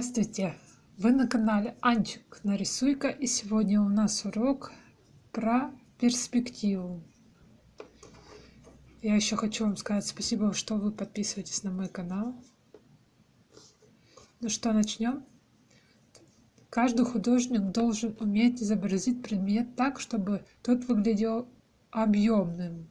Здравствуйте! Вы на канале Анчик Нарисуйка и сегодня у нас урок про перспективу. Я еще хочу вам сказать спасибо, что вы подписываетесь на мой канал. Ну что, начнем? Каждый художник должен уметь изобразить предмет так, чтобы тот выглядел объемным,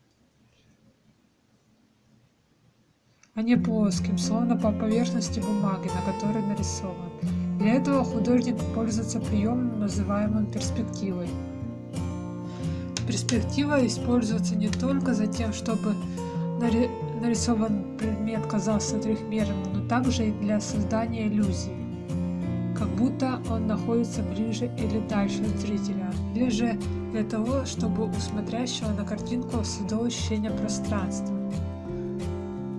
а не плоским, словно по поверхности бумаги, на которой нарисован. Для этого художник пользуется приемом, называемым перспективой. Перспектива используется не только за тем, чтобы нарисован предмет казался трехмерным, но также и для создания иллюзии, как будто он находится ближе или дальше от зрителя, или же для того, чтобы у смотрящего на картинку создалось ощущение пространства.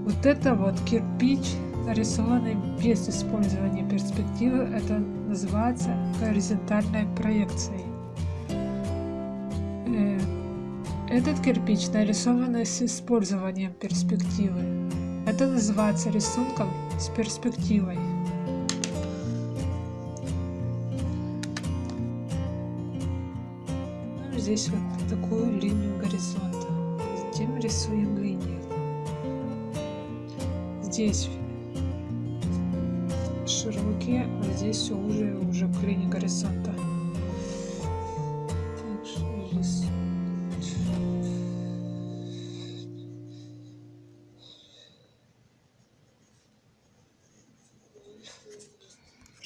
Вот это вот кирпич, нарисованный без использования перспективы, это называется горизонтальной проекцией. Э, этот кирпич нарисованный с использованием перспективы. Это называется рисунком с перспективой. Здесь вот такую линию горизонта. Затем рисуем линию здесь широкие, а здесь все уже уже к линии горизонта.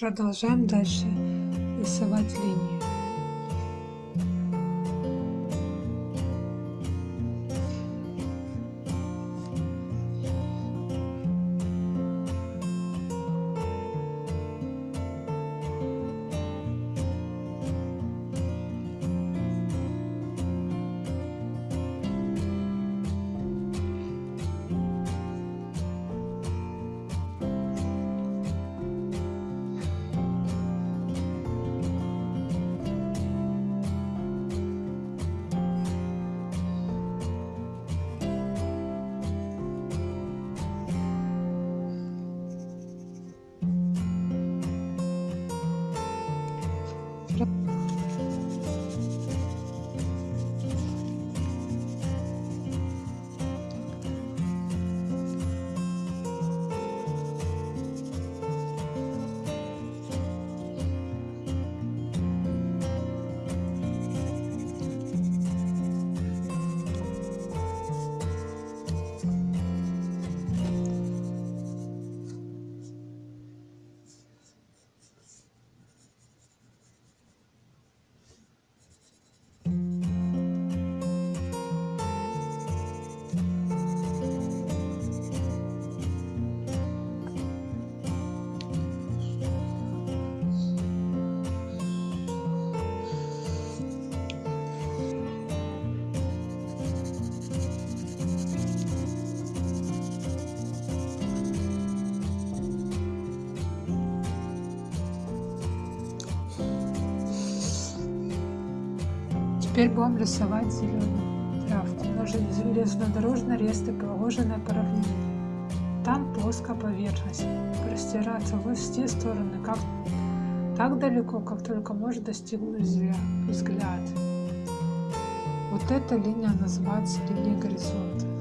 Продолжаем дальше рисовать линии. Теперь будем рисовать зеленую травку на железнодорожной рельсы, проложенной по равнине. Там плоская поверхность, простираться в все стороны, как, так далеко, как только может достигнуть взгляд. Вот эта линия называется линией горизонта.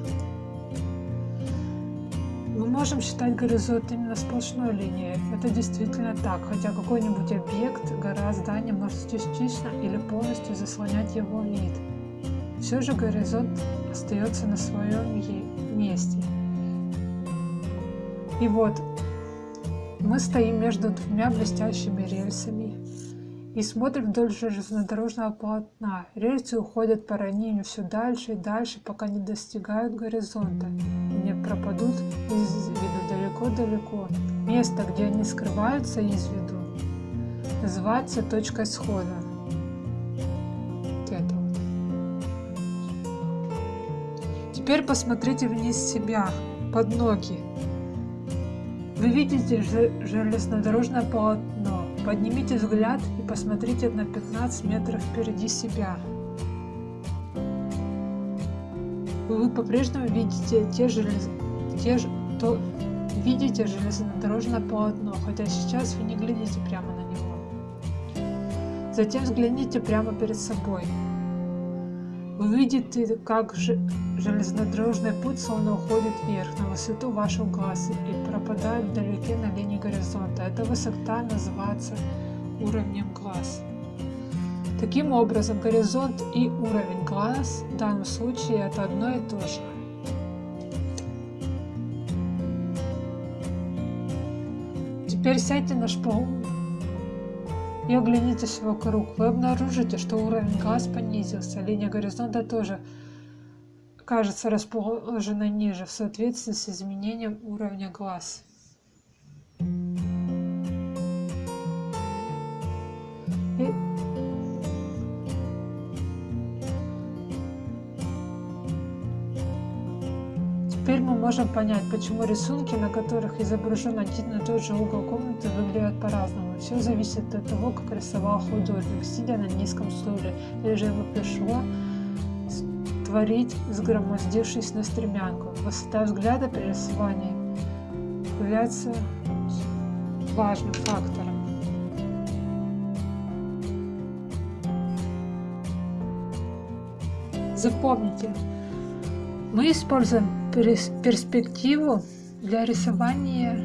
Мы можем считать горизонт именно сплошной линией. Это действительно так, хотя какой-нибудь объект, гора, здание может частично или полностью заслонять его вид. Все же горизонт остается на своем месте. И вот, мы стоим между двумя блестящими рельсами и смотрим вдоль железнодорожного полотна. Рельсы уходят по равнине все дальше и дальше, пока не достигают горизонта и не пропадут из виду далеко-далеко. Место, где они скрываются из виду, называется точкой схода. Это вот. Теперь посмотрите вниз себя, под ноги. Вы видите железнодорожное полотно. Поднимите взгляд и посмотрите на 15 метров впереди себя. Вы по-прежнему видите те же, те же, то, видите железнодорожное полотно, хотя сейчас вы не глядите прямо на него. Затем взгляните прямо перед собой. Вы видите, как железнодорожный путь словно уходит вверх, на высоту вашего глаза и пропадает вдалеке на линии горизонта. Эта высота называется уровнем глаз. Таким образом, горизонт и уровень глаз в данном случае это одно и то же. Теперь сядьте на шпагу и оглянитесь вокруг. Вы обнаружите, что уровень глаз понизился, линия горизонта тоже кажется расположена ниже в соответствии с изменением уровня глаз. И можем понять, почему рисунки, на которых изображен один и тот же угол комнаты, выглядят по-разному. Все зависит от того, как рисовал художник, сидя на низком стуле, или же ему пришло творить, сгромоздившись на стремянку. Высота взгляда при рисовании является важным фактором. Запомните, мы используем перспективу для рисования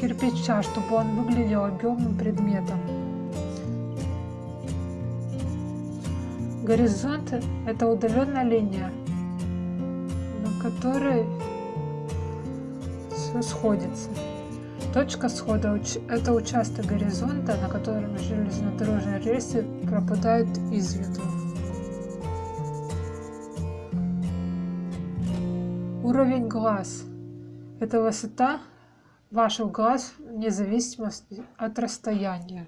кирпича, чтобы он выглядел объемным предметом. Горизонт – это удаленная линия, на которой все сходится. Точка схода – это участок горизонта, на котором железнодорожные рельсы пропадают из виду. Уровень глаз – это высота ваших глаз вне зависимости от расстояния.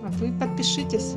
А вы подпишитесь.